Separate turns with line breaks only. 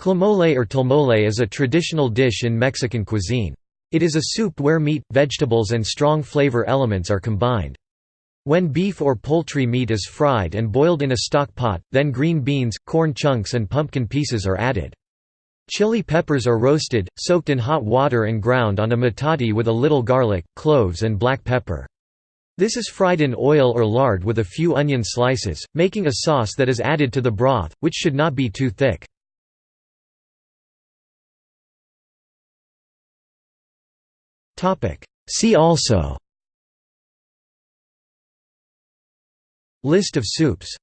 Tlamole or tolmole is a traditional dish in Mexican cuisine. It is a soup where meat, vegetables and strong flavor elements are combined. When beef or poultry meat is fried and boiled in a stock pot, then green beans, corn chunks and pumpkin pieces are added. Chili peppers are roasted, soaked in hot water and ground on a metate with a little garlic, cloves and black pepper. This is fried in oil or lard with a few onion slices, making a sauce that is added to the broth, which should not be too thick. See also. List of soups